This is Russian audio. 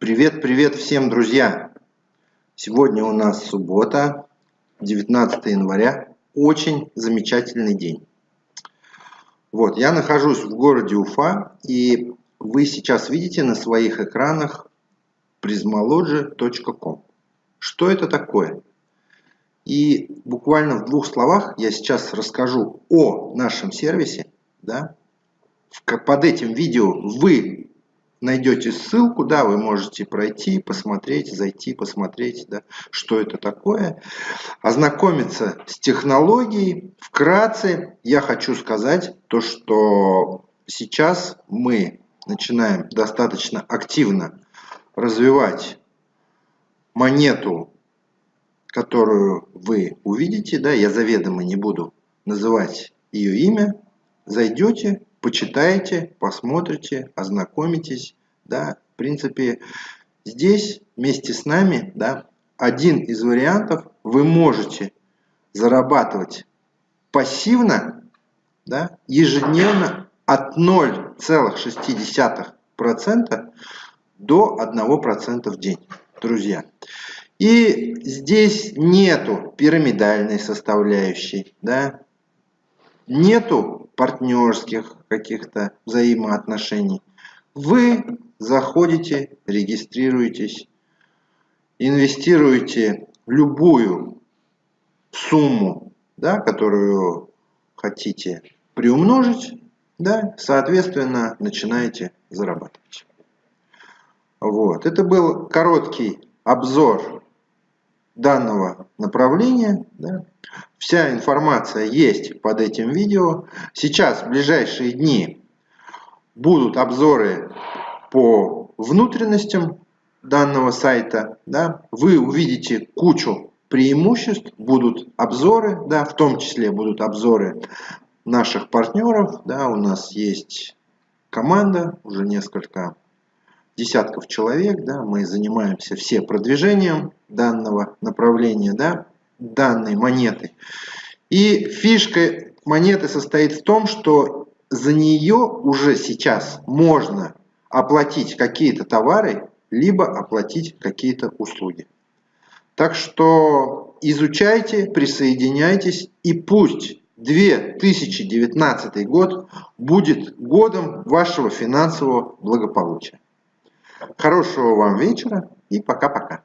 Привет, привет всем, друзья! Сегодня у нас суббота, 19 января. Очень замечательный день. Вот, я нахожусь в городе Уфа, и вы сейчас видите на своих экранах prismology.com. Что это такое? И буквально в двух словах я сейчас расскажу о нашем сервисе. Да? Под этим видео вы найдете ссылку, да, вы можете пройти, посмотреть, зайти, посмотреть, да, что это такое, ознакомиться с технологией. Вкратце я хочу сказать то, что сейчас мы начинаем достаточно активно развивать монету, которую вы увидите, да, я заведомо не буду называть ее имя, зайдете, почитаете, посмотрите, ознакомитесь. Да. В принципе, здесь вместе с нами да, один из вариантов вы можете зарабатывать пассивно да, ежедневно от 0,6% до 1% в день, друзья. И здесь нету пирамидальной составляющей, да, нету партнерских каких-то взаимоотношений. Вы заходите, регистрируетесь, инвестируете любую сумму, да, которую хотите приумножить, да, соответственно, начинаете зарабатывать. Вот. Это был короткий обзор данного направления. Да. Вся информация есть под этим видео. Сейчас, в ближайшие дни, будут обзоры по внутренностям данного сайта. Да. Вы увидите кучу преимуществ, будут обзоры, да, в том числе будут обзоры наших партнеров. Да, у нас есть команда, уже несколько десятков человек, да, мы занимаемся все продвижением данного направления, да, данной монеты. И фишка монеты состоит в том, что за нее уже сейчас можно оплатить какие-то товары, либо оплатить какие-то услуги. Так что изучайте, присоединяйтесь и пусть 2019 год будет годом вашего финансового благополучия. Хорошего вам вечера и пока-пока.